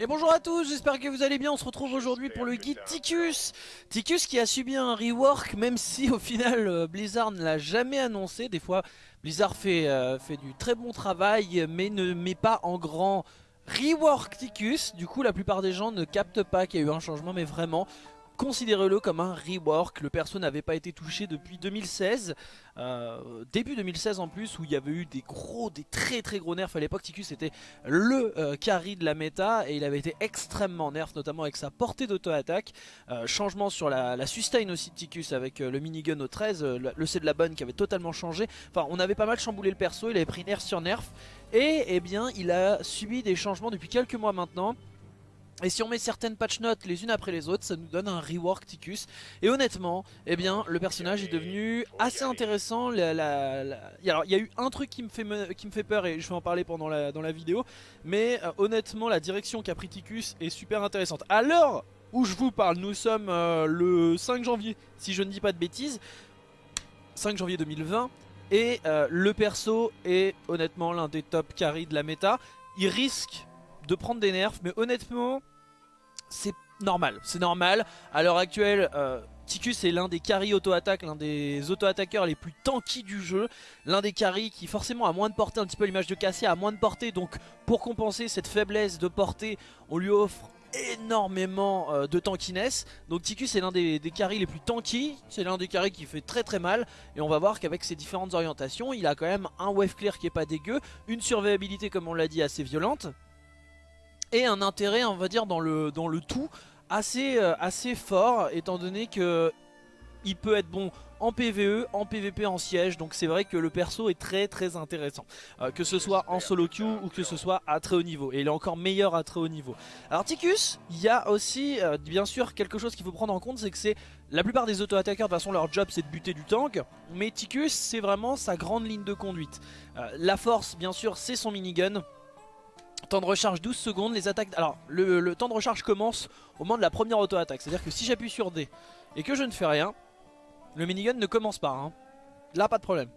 Et bonjour à tous, j'espère que vous allez bien, on se retrouve aujourd'hui pour le guide Ticus. Ticus qui a subi un rework, même si au final euh, Blizzard ne l'a jamais annoncé. Des fois Blizzard fait, euh, fait du très bon travail, mais ne met pas en grand rework Ticus. Du coup la plupart des gens ne captent pas qu'il y a eu un changement, mais vraiment considérez-le comme un rework. Le perso n'avait pas été touché depuis 2016, euh, début 2016 en plus, où il y avait eu des gros, des très très gros nerfs à l'époque. Ticus était le euh, carry de la méta et il avait été extrêmement nerf, notamment avec sa portée d'auto-attaque. Euh, changement sur la, sustain aussi de Ticus avec le minigun au 13, le C de la bonne qui avait totalement changé. Enfin, on avait pas mal chamboulé le perso, il avait pris nerf sur nerf. Et eh bien, il a subi des changements depuis quelques mois maintenant. Et si on met certaines patch notes les unes après les autres, ça nous donne un rework Ticus. Et honnêtement, eh bien, le personnage est devenu assez intéressant. Alors, il y a eu un truc qui me fait, qui me fait peur et je vais en parler pendant la, dans la vidéo. Mais euh, honnêtement, la direction qu'a pris Ticus est super intéressante. À l'heure où je vous parle, nous sommes euh, le 5 janvier, si je ne dis pas de bêtises. 5 janvier 2020. Et euh, le perso est honnêtement l'un des top carry de la méta. Il risque de prendre des nerfs, mais honnêtement, c'est normal. C'est normal. À l'heure actuelle, euh, Ticus est l'un des carry auto-attaque, l'un des auto-attaqueurs les plus tanky du jeu. L'un des carry qui forcément a moins de portée, un petit peu l'image de Cassia, a moins de portée. Donc pour compenser cette faiblesse de portée, on lui offre énormément euh, de tankiness donc Ticus est l'un des, des carries les plus tanky c'est l'un des carries qui fait très très mal et on va voir qu'avec ses différentes orientations il a quand même un wave clear qui est pas dégueu une survivabilité comme on l'a dit assez violente et un intérêt on va dire dans le, dans le tout assez, euh, assez fort étant donné que il peut être bon en PVE, en PVP, en siège. Donc c'est vrai que le perso est très très intéressant. Euh, que ce soit en solo queue ou que ce soit à très haut niveau. Et il est encore meilleur à très haut niveau. Alors Ticus, il y a aussi euh, bien sûr quelque chose qu'il faut prendre en compte c'est que c'est la plupart des auto-attaqueurs de toute façon leur job c'est de buter du tank. Mais Ticus c'est vraiment sa grande ligne de conduite. La force bien sûr c'est son minigun Temps de recharge 12 secondes, les attaques... Alors, le, temps de recharge commence au moment de la première auto-attaque. C'est-à-dire que si j'appuie sur D et que je ne fais rien, le minigun ne commence pas. Hein. Là, pas de problème.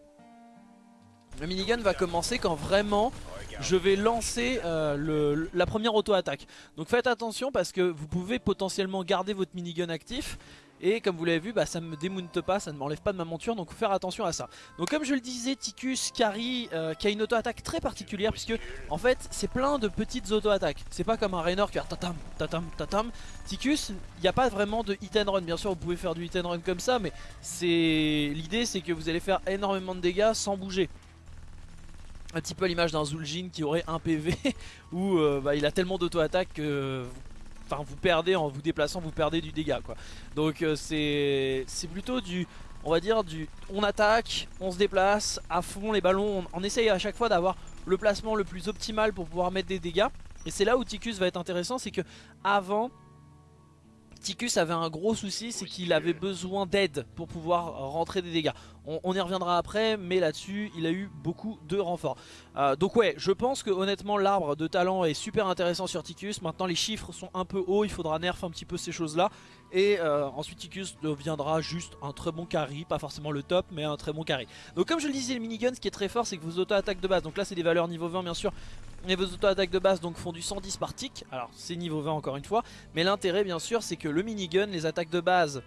Le minigun va commencer quand vraiment je vais lancer euh, la première auto-attaque. Donc faites attention parce que vous pouvez potentiellement garder votre minigun actif et comme vous l'avez vu, bah, ça ne me démounte pas, ça ne m'enlève pas de ma monture, donc faut faire attention à ça. Donc comme je le disais, Ticus carry euh, qui a une auto-attaque très particulière, puisque en fait c'est plein de petites auto-attaques. C'est pas comme un Raynor qui a tatam, tatam, tatam. Ticus, il n'y a pas vraiment de hit and run. Bien sûr, vous pouvez faire du hit and run comme ça, mais c'est l'idée c'est que vous allez faire énormément de dégâts sans bouger un petit peu l'image d'un Zul'jin qui aurait un PV où euh, bah, il a tellement d'auto-attaque que enfin vous perdez en vous déplaçant, vous perdez du dégât quoi. Donc euh, c'est plutôt du, on va dire du, on attaque, on se déplace à fond les ballons, on, essaye à chaque fois d'avoir le placement le plus optimal pour pouvoir mettre des dégâts. Et c'est là où Ticus va être intéressant, c'est que avant Ticus avait un gros souci, c'est qu'il avait besoin d'aide pour pouvoir rentrer des dégâts. On, y reviendra après, mais là-dessus, il a eu beaucoup de renforts. Euh, donc ouais, je pense que honnêtement, l'arbre de talent est super intéressant sur Ticus. Maintenant, les chiffres sont un peu hauts, il faudra nerf un petit peu ces choses-là. Et euh, ensuite, Ticus deviendra juste un très bon carry, pas forcément le top, mais un très bon carry. Donc comme je le disais, le minigun, ce qui est très fort, c'est que vos auto-attaques de base, donc là c'est des valeurs niveau 20 bien sûr, et vos auto-attaques de base donc font du 110 par tick, alors c'est niveau 20 encore une fois, mais l'intérêt bien sûr c'est que le minigun, les attaques de base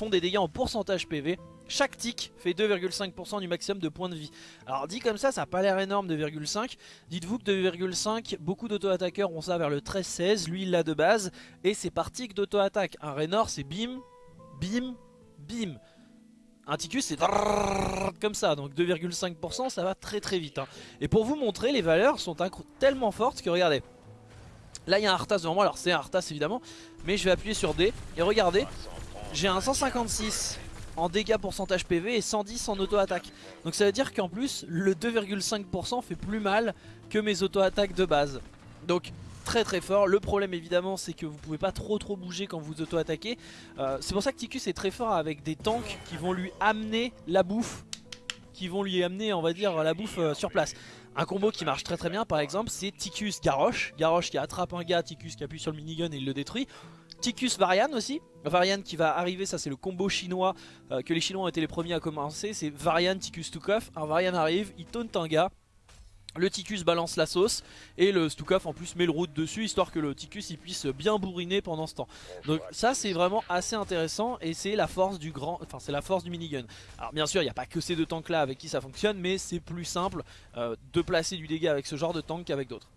font des dégâts en pourcentage PV, chaque tick fait 2,5% du maximum de points de vie. Alors dit comme ça, ça n'a pas l'air énorme 2,5, dites-vous que 2,5, beaucoup d'auto-attaqueurs ont ça vers le 13-16, lui il l'a de base, et c'est par tick d'auto-attaque. Un Raynor c'est bim, bim, bim. Un Ticus c'est comme ça, donc 2,5% ça va très très vite. Et pour vous montrer, les valeurs sont tellement fortes que regardez. Là il y a un Arthas devant moi, alors c'est un Arthas évidemment, mais je vais appuyer sur D et regardez, j'ai un 156 en dégâts pourcentage PV et 110 en auto-attaque. Donc ça veut dire qu'en plus le 2,5% fait plus mal que mes auto-attaques de base. Donc très très fort. Le problème évidemment c'est que vous pouvez pas trop trop bouger quand vous auto-attaquez. Euh, c'est pour ça que Ticus est très fort avec des tanks qui vont lui amener la bouffe. Qui vont lui amener on va dire la bouffe euh, sur place. Un combo qui marche très très bien par exemple c'est Ticus Garrosh. Garrosh qui attrape un gars, Ticus qui appuie sur le minigun et il le détruit. Ticus Varian aussi. Varian qui va arriver, ça c'est le combo chinois euh, que les chinois ont été les premiers à commencer. C'est Varian Ticus Tukov. Un Varian arrive, il taunt un gars. Le Ticus balance la sauce et le Stukov en plus met le route dessus histoire que le Ticus il puisse bien bourriner pendant ce temps. Donc ça c'est vraiment assez intéressant et c'est la force du grand, enfin c'est la force du minigun. Alors bien sûr il n'y a pas que ces deux tanks là avec qui ça fonctionne mais c'est plus simple euh, de placer du dégât avec ce genre de tank qu'avec d'autres.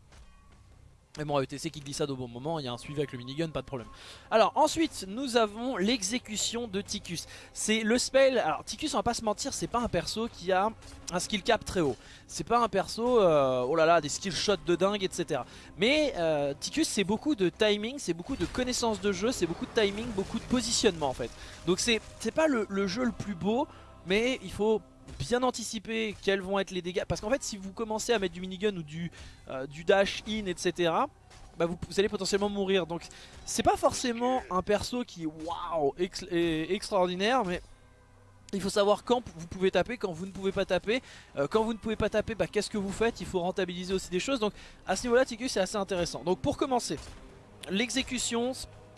Et bon, ETC qui glissade au bon moment, il y a un suivi avec le minigun, pas de problème. Alors ensuite, nous avons l'exécution de Ticus. C'est le spell, alors Ticus on va pas se mentir, c'est pas un perso qui a un skill cap très haut. C'est pas un perso, euh, oh là là, des skill shots de dingue, etc. Mais euh, Ticus c'est beaucoup de timing, c'est beaucoup de connaissance de jeu, c'est beaucoup de timing, beaucoup de positionnement en fait. Donc c'est pas le, le jeu le plus beau, mais il faut bien anticiper quels vont être les dégâts. Parce qu'en fait, si vous commencez à mettre du minigun ou du, euh, dash in, etc., bah vous, allez potentiellement mourir. Donc, c'est pas forcément un perso qui waouh est extraordinaire, mais il faut savoir quand vous pouvez taper, quand vous ne pouvez pas taper. Euh, quand vous ne pouvez pas taper, bah, qu'est-ce que vous faites? Il faut rentabiliser aussi des choses. Donc, à ce niveau-là, Ticus, c'est assez intéressant. Donc, pour commencer, l'exécution,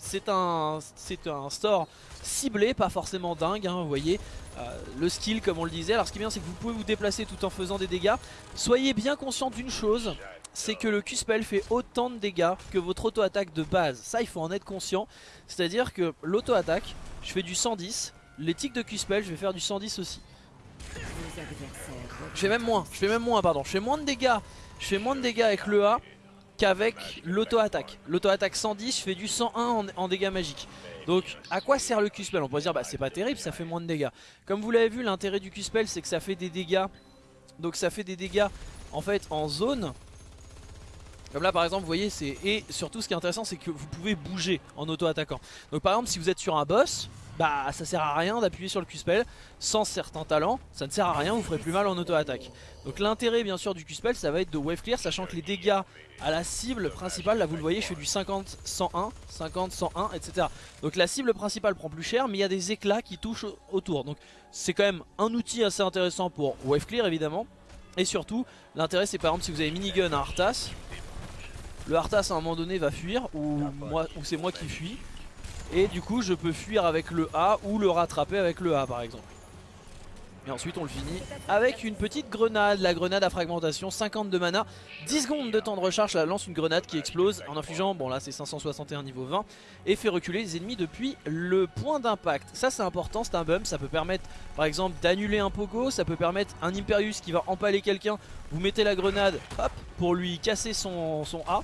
c'est un, un store ciblé, pas forcément dingue, hein, vous voyez. Euh, le skill comme on le disait. Alors ce qui est bien c'est que vous pouvez vous déplacer tout en faisant des dégâts. Soyez bien conscient d'une chose, c'est que le Q-Spell fait autant de dégâts que votre auto-attaque de base. Ça il faut en être conscient. C'est-à-dire que l'auto-attaque, je fais du 110, les tics de Q-Spell je vais faire du 110 aussi. Je fais même moins, je fais même moins pardon, je fais moins de dégâts, je fais moins de dégâts avec le A qu'avec l'auto-attaque. L'auto-attaque 110, je fais du 101 en, dégâts magiques. Donc à quoi sert le Q-Spell? On peut dire bah c'est pas terrible, ça fait moins de dégâts. Comme vous l'avez vu, l'intérêt du Q-Spell c'est que ça fait des dégâts. Donc ça fait des dégâts en fait en zone. Comme là par exemple vous voyez c'est et surtout ce qui est intéressant c'est que vous pouvez bouger en auto-attaquant. Donc par exemple si vous êtes sur un boss, bah ça sert à rien d'appuyer sur le Q-Spell sans certains talents, ça ne sert à rien, vous ferez plus mal en auto-attaque. Donc l'intérêt bien sûr du Q-Spell ça va être de wave clear sachant que les dégâts à la cible principale, là vous le voyez je fais du 50-101, 50-101 etc. Donc la cible principale prend plus cher mais il y a des éclats qui touchent autour. Donc c'est quand même un outil assez intéressant pour wave clear évidemment. Et surtout l'intérêt c'est par exemple si vous avez minigun à Arthas, le Arthas à un moment donné va fuir ou, ou c'est moi qui fuis. Et du coup je peux fuir avec le A ou le rattraper avec le A par exemple. Et ensuite on le finit avec une petite grenade, la grenade à fragmentation, 50 de mana, 10 secondes de temps de recharge, ça lance une grenade qui explose en infligeant, bon là c'est 561 niveau 20, et fait reculer les ennemis depuis le point d'impact. Ça c'est important, c'est un bump, ça peut permettre par exemple d'annuler un pogo, ça peut permettre un Imperius qui va empaler quelqu'un, vous mettez la grenade, hop, pour lui casser son, son A,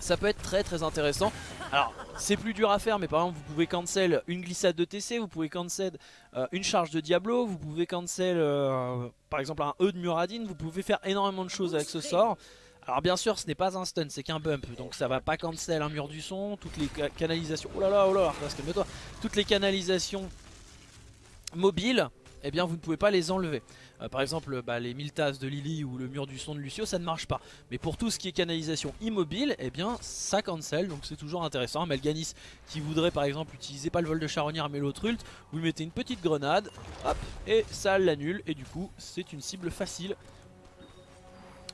ça peut être très très intéressant. Alors c'est plus dur à faire mais par exemple vous pouvez cancel une glissade de TC, vous pouvez cancel euh, une charge de Diablo, vous pouvez cancel euh, par exemple un E de Muradin, vous pouvez faire énormément de choses avec ce sort. Alors bien sûr ce n'est pas un stun, c'est qu'un bump, donc ça va pas cancel un mur du son, toutes les canalisations, oh là là, oh là là, toi toutes les canalisations mobiles, eh bien vous ne pouvez pas les enlever. Euh, par exemple bah, les 1000 tasses de Lily ou le mur du son de Lucio ça ne marche pas. Mais pour tout ce qui est canalisation immobile, eh bien ça cancel donc c'est toujours intéressant. Melganis qui voudrait par exemple utiliser pas le vol de charognard mais l'autre ult, vous lui mettez une petite grenade, hop, et ça l'annule et du coup c'est une cible facile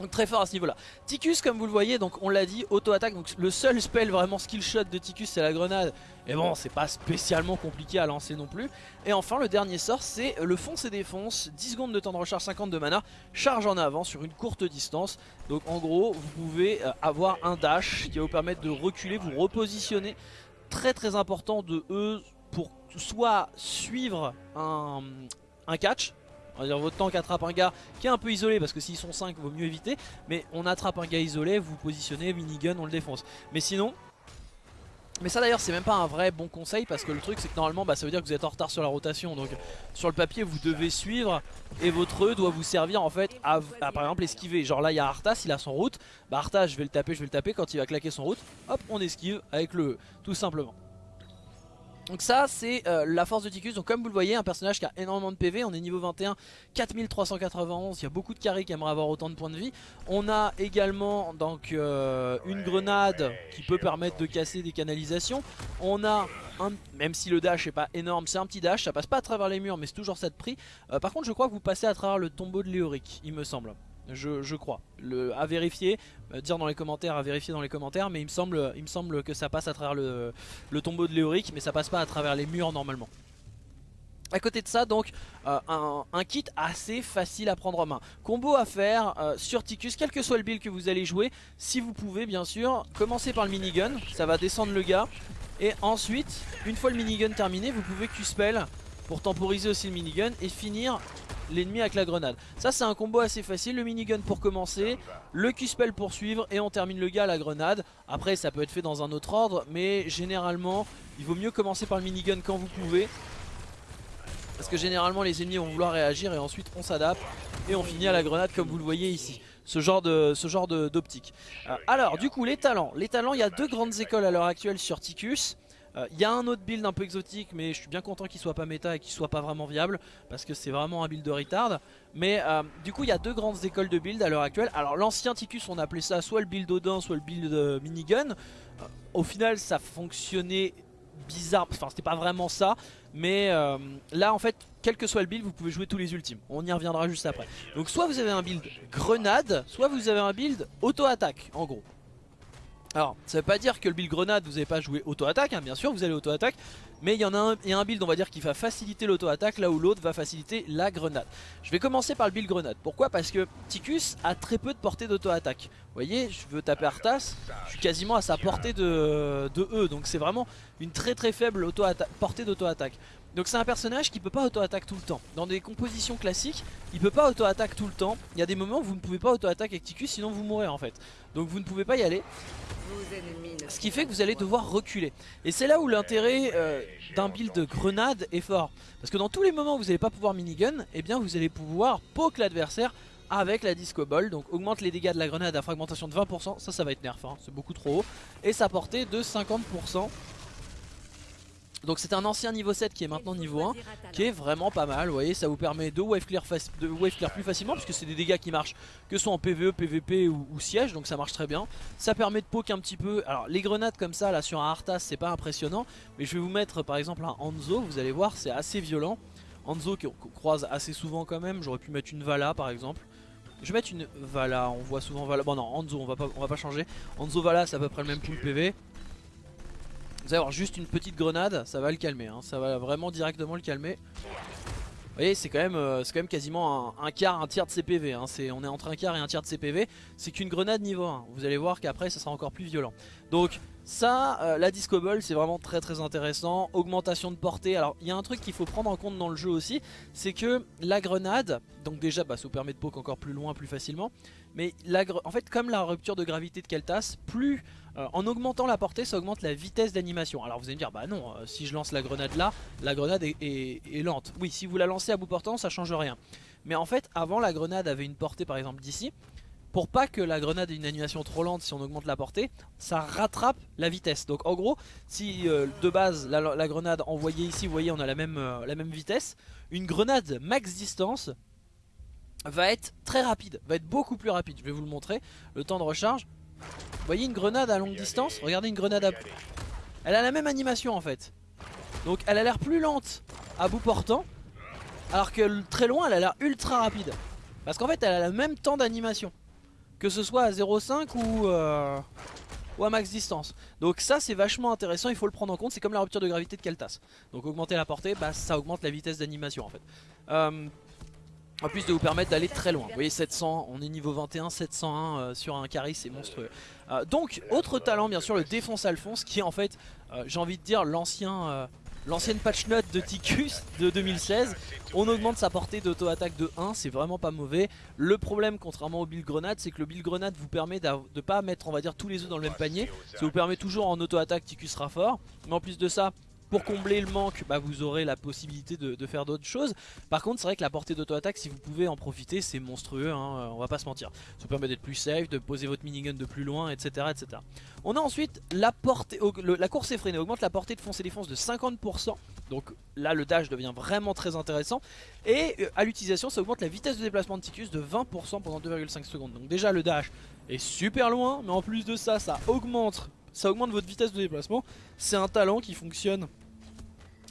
donc très fort à ce niveau là. Ticus comme vous le voyez donc on l'a dit auto-attaque donc le seul spell vraiment skill shot de Ticus c'est la grenade. Et bon c'est pas spécialement compliqué à lancer non plus. Et enfin le dernier sort c'est le fonce et défonce. 10 secondes de temps de recharge 50 de mana. Charge en avant sur une courte distance. Donc en gros vous pouvez euh, avoir un dash qui va vous permettre de reculer, vous repositionner. Très très important de eux pour soit suivre un, un catch votre tank attrape un gars qui est un peu isolé parce que s'ils sont 5 vaut mieux éviter. Mais on attrape un gars isolé, vous positionnez, minigun, on le défonce. Mais sinon... Mais ça d'ailleurs c'est même pas un vrai bon conseil parce que le truc c'est que normalement bah, ça veut dire que vous êtes en retard sur la rotation. Donc sur le papier vous devez suivre et votre E doit vous servir en fait à, par exemple esquiver. Genre là il y a Arthas il a son route. Bah Arthas je vais le taper je vais le taper. Quand il va claquer son route hop on esquive avec le E tout simplement donc ça c'est euh, la force de Ticus, donc comme vous le voyez un personnage qui a énormément de PV, on est niveau 21, 4391, il y a beaucoup de carrés qui aimeraient avoir autant de points de vie. On a également donc euh, une grenade qui peut permettre de casser des canalisations. On a, un, même si le dash est pas énorme, c'est un petit dash, ça passe pas à travers les murs mais c'est toujours ça de prix. Euh, par contre je crois que vous passez à travers le tombeau de Léoric, il me semble je, crois. Le, à vérifier, euh, dire dans les commentaires, à vérifier dans les commentaires, mais il me semble, que ça passe à travers le, tombeau de Léoric, mais ça passe pas à travers les murs normalement. À côté de ça, donc, euh, un, kit assez facile à prendre en main. Combo à faire euh, sur Ticus, quel que soit le build que vous allez jouer, si vous pouvez bien sûr, commencer par le minigun, ça va descendre le gars. Et ensuite, une fois le minigun terminé, vous pouvez Q-spell pour temporiser aussi le minigun et finir l'ennemi avec la grenade. Ça c'est un combo assez facile, le minigun pour commencer, le Q-spell pour suivre et on termine le gars à la grenade. Après ça peut être fait dans un autre ordre, mais généralement il vaut mieux commencer par le minigun quand vous pouvez. Parce que généralement les ennemis vont vouloir réagir et ensuite on s'adapte et on finit à la grenade comme vous le voyez ici. Ce genre d'optique. Euh, alors du coup les talents. Les talents, il y a deux grandes écoles à l'heure actuelle sur Ticus. Il euh, y a un autre build un peu exotique mais je suis bien content qu'il soit pas méta et qu'il soit pas vraiment viable parce que c'est vraiment un build de retard. Mais euh, du coup il y a deux grandes écoles de build à l'heure actuelle. Alors l'ancien Ticus on appelait ça soit le build Odin soit le build minigun. au final ça fonctionnait bizarre, enfin c'était pas vraiment ça mais euh, là en fait quel que soit le build vous pouvez jouer tous les ultimes On y reviendra juste après Donc soit vous avez un build grenade Soit vous avez un build auto-attaque en gros alors, ça veut pas dire que le build grenade, vous n'avez pas joué auto-attaque, hein, bien sûr, vous allez auto-attaque. Mais il y en a un, build, on va dire, qui va faciliter l'auto-attaque, là où l'autre va faciliter la grenade. Je vais commencer par le build grenade. Pourquoi? Parce que Ticus a très peu de portée d'auto-attaque. Vous voyez, je veux taper Arthas, je suis quasiment à sa portée de, de E. Donc c'est vraiment une très très faible portée d'auto-attaque. Donc c'est un personnage qui peut pas auto-attaque tout le temps. Dans des compositions classiques, il peut pas auto-attaque tout le temps. Il y a des moments où vous ne pouvez pas auto-attaque avec Ticus sinon vous mourrez en fait. Donc vous ne pouvez pas y aller. Ce qui fait que vous allez devoir reculer. Et c'est là où l'intérêt euh, d'un build de grenade est fort. Parce que dans tous les moments où vous n'allez pas pouvoir minigun, eh bien vous allez pouvoir poke l'adversaire avec la disco ball donc augmente les dégâts de la grenade à fragmentation de 20% ça ça va être nerf hein. c'est beaucoup trop haut et sa portée de 50% donc c'est un ancien niveau 7 qui est maintenant niveau 1 Qui est vraiment pas mal, vous voyez ça vous permet de wave clear, plus facilement Puisque c'est des dégâts qui marchent que ce soit en PvE, PvP ou, siège Donc ça marche très bien. Ça permet de poke un petit peu, alors les grenades comme ça là sur un Arthas c'est pas impressionnant Mais je vais vous mettre par exemple un Hanzo, vous allez voir c'est assez violent. Hanzo qu'on croise assez souvent quand même, j'aurais pu mettre une Vala par exemple. Je vais mettre une Vala, on voit souvent Vala, bon non Hanzo on va pas, changer. Hanzo Vala c'est à peu près le même pool PV vous allez avoir juste une petite grenade, ça va le calmer, hein. ça va vraiment directement le calmer. Vous voyez, c'est quand, même, euh, quand même quasiment un, quart, un tiers de CPV. Hein. on est entre un quart et un tiers de CPV. C'est qu'une grenade niveau 1. Vous allez voir qu'après, ça sera encore plus violent. Donc, ça, euh, la Disco Ball, c'est vraiment très très intéressant. Augmentation de portée. Alors, il y a un truc qu'il faut prendre en compte dans le jeu aussi. C'est que la grenade, donc déjà, bah, ça vous permet de poke encore plus loin, plus facilement. Mais en fait, comme la rupture de gravité de Keltas, plus euh, en augmentant la portée, ça augmente la vitesse d'animation. Alors vous allez me dire, bah non, euh, si je lance la grenade là, la grenade est, lente. Oui, si vous la lancez à bout portant, ça change rien. Mais en fait, avant, la grenade avait une portée par exemple d'ici. Pour pas que la grenade ait une animation trop lente si on augmente la portée, ça rattrape la vitesse. Donc en gros, si euh, de base la, grenade envoyée ici, vous voyez on a la même, la même vitesse, une grenade max distance va être très rapide, va être beaucoup plus rapide. Je vais vous le montrer. Le temps de recharge, vous voyez une grenade à longue distance Regardez une grenade à... Elle a la même animation en fait. Donc elle a l'air plus lente à bout portant. Alors que très loin elle a l'air ultra rapide. Parce qu'en fait elle a le même temps d'animation. Que ce soit à 0.5 ou, euh, ou à max distance. Donc ça c'est vachement intéressant, il faut le prendre en compte. C'est comme la rupture de gravité de Keltas. Donc augmenter la portée, bah, ça augmente la vitesse d'animation en fait. Euh, en plus de vous permettre d'aller très loin. Vous voyez 700, on est niveau 21, 701 euh, sur un carry, c'est monstrueux. Euh, donc autre talent bien sûr le défonce Alphonse qui est en fait, euh, j'ai envie de dire l'ancien... L'ancienne patch note de Ticus de 2016 On augmente sa portée d'auto-attaque de 1 C'est vraiment pas mauvais Le problème contrairement au build grenade C'est que le build grenade vous permet de pas mettre on va dire tous les œufs dans le même panier Ça vous permet toujours en auto-attaque Ticus sera fort Mais en plus de ça pour combler le manque, bah, vous aurez la possibilité de, faire d'autres choses. Par contre, c'est vrai que la portée d'auto-attaque, si vous pouvez en profiter, c'est monstrueux, hein, on va pas se mentir. Ça vous permet d'être plus safe, de poser votre minigun de plus loin, etc. etc. On a ensuite la portée, la course effrénée, augmente la portée de fonce et défense de 50%. Donc là, le dash devient vraiment très intéressant. Et euh, à l'utilisation, ça augmente la vitesse de déplacement de Ticus de 20% pendant 2,5 secondes. Donc déjà, le dash est super loin, mais en plus de ça, ça augmente ça augmente votre vitesse de déplacement. C'est un talent qui fonctionne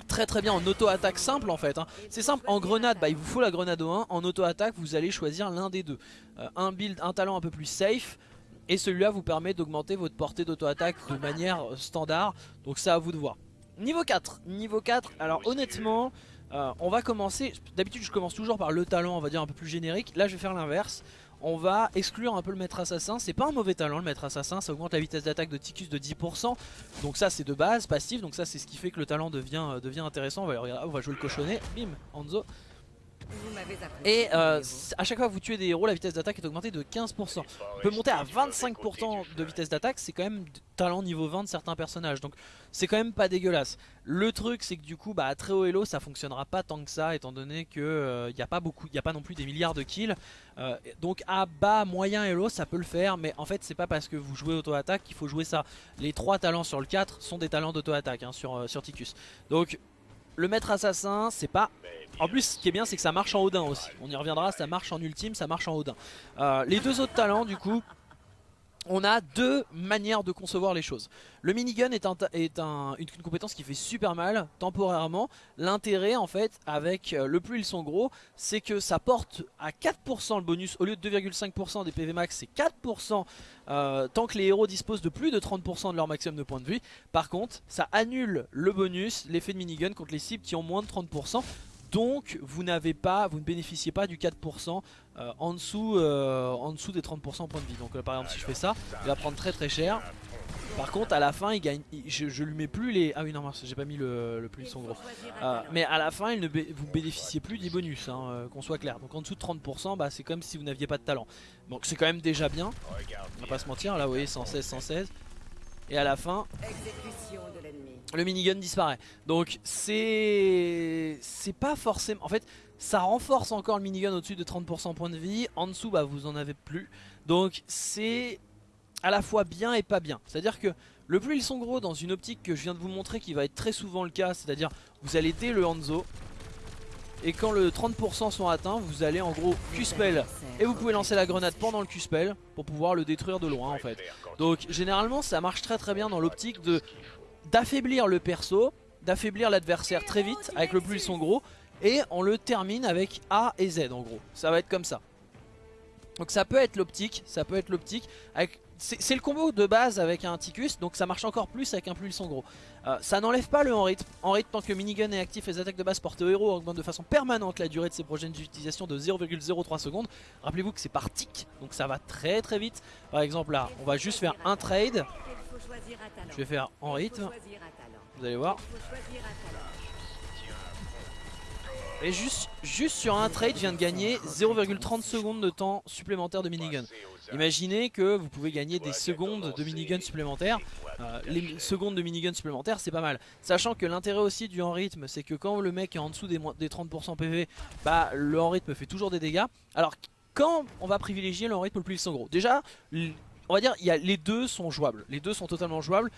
très très bien en auto-attaque simple en fait. Hein. C'est simple, en grenade, bah, il vous faut la grenade au 1. En auto-attaque, vous allez choisir l'un des deux. Euh, un build, un talent un peu plus safe. Et celui-là vous permet d'augmenter votre portée d'auto-attaque de manière standard. Donc c'est à vous de voir. Niveau 4, niveau 4, alors honnêtement, Euh, on va commencer, d'habitude je commence toujours par le talent on va dire un peu plus générique, là je vais faire l'inverse on va exclure un peu le maître assassin. C'est pas un mauvais talent le maître assassin, ça augmente la vitesse d'attaque de Ticus de 10%. Donc ça c'est de base, passif, donc ça c'est ce qui fait que le talent devient, euh, intéressant. On va, on va jouer le cochonnet, bim, Hanzo. Et euh, à chaque fois que vous tuez des héros, la vitesse d'attaque est augmentée de 15%. On peut monter à 25% de vitesse d'attaque, c'est quand même talent niveau 20 de certains personnages. Donc c'est quand même pas dégueulasse. Le truc c'est que du coup bah, à très haut elo ça fonctionnera pas tant que ça étant donné qu'il n'y euh, a pas beaucoup, il a pas non plus des milliards de kills. Euh, donc à bas, moyen elo ça peut le faire mais en fait c'est pas parce que vous jouez auto-attaque qu'il faut jouer ça. Les 3 talents sur le 4 sont des talents d'auto-attaque hein, sur, sur Ticus. Donc le maître assassin, c'est pas... En plus, ce qui est bien, c'est que ça marche en Odin aussi. On y reviendra, ça marche en ultime, ça marche en Odin. Euh, les deux autres talents, du coup, on a deux manières de concevoir les choses. Le minigun est, une, compétence qui fait super mal temporairement. L'intérêt en fait avec euh, le plus ils sont gros, c'est que ça porte à 4% le bonus au lieu de 2,5% des PV max, c'est 4% euh, tant que les héros disposent de plus de 30% de leur maximum de points de vie. Par contre, ça annule le bonus, l'effet de minigun contre les cibles qui ont moins de 30%. Donc vous n'avez pas, vous ne bénéficiez pas du 4% euh, en, dessous, euh, en des 30% points de vie. Donc euh, par exemple si je fais ça, il va prendre très très cher. Par contre à la fin il gagne, je, lui mets plus les... Ah oui non j'ai pas mis le, plus son gros. mais à la fin il ne vous bénéficiez plus des bonus, hein, qu'on soit clair. Donc en dessous de 30% bah, c'est comme si vous n'aviez pas de talent. Donc c'est quand même déjà bien, on va pas se mentir, là vous voyez 116, 116. Et à la fin, le minigun disparaît. Donc c'est c'est pas forcément... En fait, ça renforce encore le minigun au-dessus de 30% points de vie. En dessous, bah, vous en avez plus. Donc c'est à la fois bien et pas bien. C'est-à-dire que le plus ils sont gros dans une optique que je viens de vous montrer qui va être très souvent le cas, c'est-à-dire vous allez dès le Hanzo, et quand le 30% sont atteints, vous allez en gros Q-spell et vous pouvez lancer la grenade pendant le Q-spell pour pouvoir le détruire de loin en fait. Donc généralement ça marche très très bien dans l'optique de d'affaiblir le perso, d'affaiblir l'adversaire très vite avec le plus ils gros et on le termine avec A et Z en gros. Ça va être comme ça. Donc ça peut être l'optique, ça peut être l'optique c'est le combo de base avec un Ticus, donc ça marche encore plus avec un plus son gros. Euh, ça n'enlève pas le en rythme. En rythme, tant que minigun est actif, les attaques de base portées au héros augmentent de façon permanente la durée de ses prochaines utilisations de 0,03 secondes. Rappelez-vous que c'est par tic, donc ça va très très vite. Par exemple là, on va juste faire un trade. Je vais faire en rythme. Vous allez voir. Et juste, juste sur un trade, je viens de gagner 0,30 secondes de temps supplémentaire de minigun. Imaginez que vous pouvez gagner des secondes de minigun supplémentaires. Euh, les secondes de minigun supplémentaires, c'est pas mal. Sachant que l'intérêt aussi du en rythme, c'est que quand le mec est en dessous des, 30% PV, bah, le en rythme fait toujours des dégâts. Alors, quand on va privilégier le en rythme le plus sont gros? Déjà, on va dire, y a, les deux sont jouables. Les deux sont totalement jouables.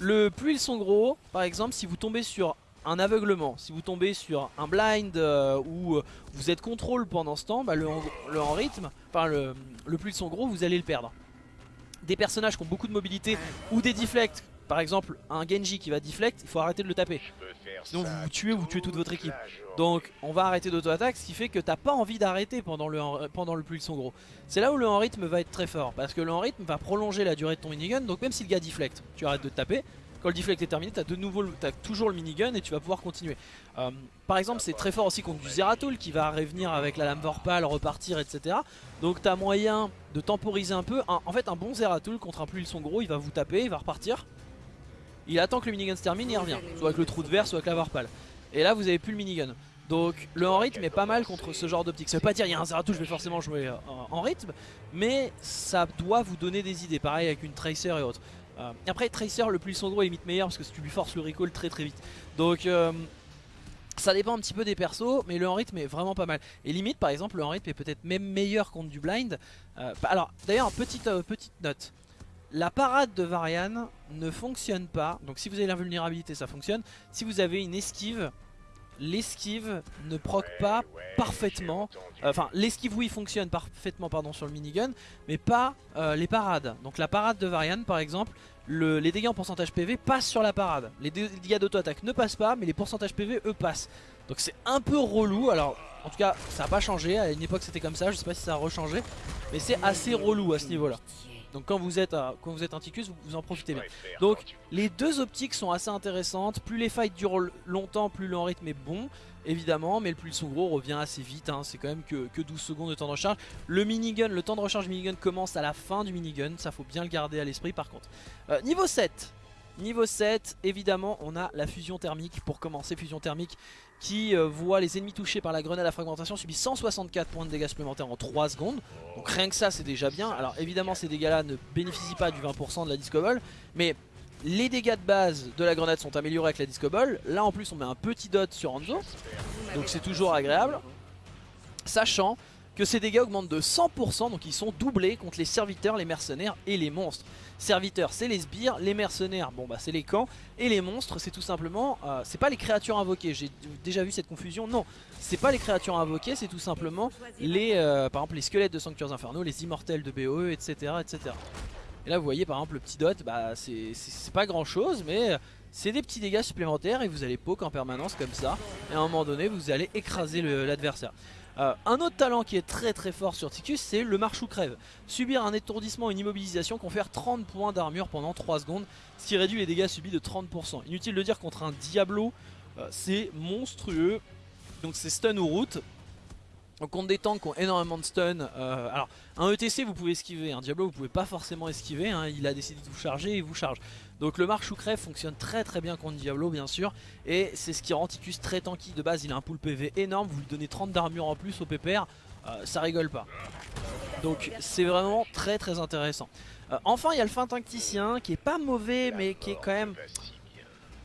Le plus ils sont gros, par exemple, si vous tombez sur un aveuglement, si vous tombez sur un blind euh, ou euh, vous êtes contrôle pendant ce temps, bah, le, en rythme, enfin le, le plus son gros, vous allez le perdre. Des personnages qui ont beaucoup de mobilité ou des deflects, par exemple un Genji qui va deflect, il faut arrêter de le taper. Sinon vous vous tuez ou vous tuez toute votre équipe. Donc on va arrêter d'auto-attaque, ce qui fait que t'as pas envie d'arrêter pendant le, pendant le plus son gros. C'est là où le en rythme va être très fort, parce que le en rythme va prolonger la durée de ton minigun, donc même si le gars deflect, tu arrêtes de taper, quand le deflect est terminé, tu as de nouveau as toujours le minigun et tu vas pouvoir continuer. Euh, par exemple, c'est très fort aussi contre du Zeratul qui va revenir avec la lame Vorpal, repartir, etc. Donc tu as moyen de temporiser un peu. en fait, un bon Zeratul contre un plus son gros, il va vous taper, il va repartir. Il attend que le minigun se termine et il revient. Soit avec le trou de verre, soit avec la Vorpal. Et là, vous avez plus le minigun. Donc le en rythme est pas mal contre ce genre d'optique. Ça veut pas dire il y a un Zeratul, je vais forcément jouer euh, en rythme, mais ça doit vous donner des idées. Pareil avec une Tracer et autres. Euh, après Tracer le plus son gros est limite meilleur parce que tu lui forces le recall très très vite. Donc euh, ça dépend un petit peu des persos mais le en rythme est vraiment pas mal. Et limite par exemple le en rythme est peut-être même meilleur contre du blind. Euh, alors d'ailleurs petite, petite note. La parade de Varian ne fonctionne pas. Donc si vous avez l'invulnérabilité ça fonctionne. Si vous avez une esquive l'esquive ne proc pas parfaitement. Enfin, l'esquive oui fonctionne parfaitement pardon sur le minigun, mais pas euh, les parades. Donc la parade de Varian par exemple, les dégâts en pourcentage PV passent sur la parade. Les dégâts d'auto-attaque ne passent pas, mais les pourcentages PV eux passent. Donc c'est un peu relou. Alors en tout cas ça n'a pas changé, à une époque c'était comme ça, je sais pas si ça a rechangé, mais c'est assez relou à ce niveau là. Donc quand vous êtes, quand vous êtes un Ticus, vous, en profitez bien. Donc les deux optiques sont assez intéressantes. Plus les fights durent longtemps, plus le rythme est bon, évidemment. Mais le plus son gros revient assez vite. Hein. C'est quand même que, que, 12 secondes de temps de recharge. Le minigun, le temps de recharge minigun commence à la fin du minigun. Ça faut bien le garder à l'esprit par contre. Euh, niveau 7. Niveau 7, évidemment, on a la fusion thermique. Pour commencer, fusion thermique qui euh, voit les ennemis touchés par la grenade à fragmentation subir 164 points de dégâts supplémentaires en 3 secondes. Donc rien que ça, c'est déjà bien. Alors évidemment, ces dégâts-là ne bénéficient pas du 20% de la Disco Ball, mais les dégâts de base de la grenade sont améliorés avec la Disco Ball. Là, en plus, on met un petit dot sur Hanzo, donc c'est toujours agréable. Sachant que ces dégâts augmentent de 100%, donc ils sont doublés contre les serviteurs, les mercenaires et les monstres. Serviteurs, c'est les sbires, les mercenaires, bon bah c'est les camps, et les monstres, c'est tout simplement, euh, c'est pas les créatures invoquées, j'ai déjà vu cette confusion, non, c'est pas les créatures invoquées, c'est tout simplement les, euh, par exemple les squelettes de sanctuaires infernaux, les immortels de BOE, etc. etc. Et là vous voyez par exemple le petit dot, bah c'est pas grand chose, mais c'est des petits dégâts supplémentaires et vous allez poke en permanence comme ça, et à un moment donné vous allez écraser l'adversaire. Euh, un autre talent qui est très très fort sur Ticus c'est le marche ou crève. Subir un étourdissement, une immobilisation confère 30 points d'armure pendant 3 secondes, ce qui réduit les dégâts subis de 30%. Inutile de dire contre un Diablo, euh, c'est monstrueux. Donc c'est stun ou route. Donc contre des tanks qui ont énormément de stun, euh, alors un ETC vous pouvez esquiver, un Diablo vous pouvez pas forcément esquiver, hein. il a décidé de vous charger et il vous charge. Donc le marche ou crève fonctionne très très bien contre Diablo bien sûr, et c'est ce qui rend Ticus très tanky de base, il a un pool PV énorme, vous lui donnez 30 d'armure en plus au PPR, euh, ça rigole pas. Donc c'est vraiment très très intéressant. Euh, enfin il y a le fin tacticien qui est pas mauvais mais qui est quand même